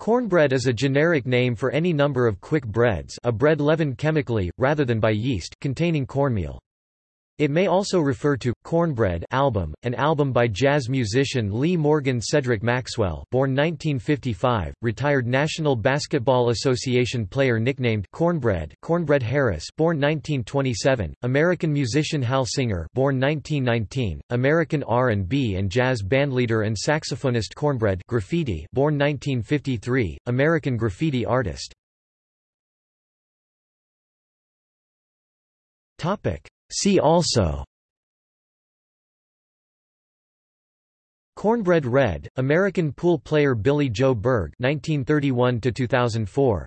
Cornbread is a generic name for any number of quick breads a bread leavened chemically, rather than by yeast, containing cornmeal. It may also refer to Cornbread album, an album by jazz musician Lee Morgan Cedric Maxwell, born 1955, retired National Basketball Association player nicknamed Cornbread, Cornbread Harris, born 1927, American musician Hal Singer, born 1919, American R&B and jazz bandleader and saxophonist Cornbread Graffiti, born 1953, American graffiti artist. Topic See also Cornbread Red, American pool player Billy Joe Burge 1931 2004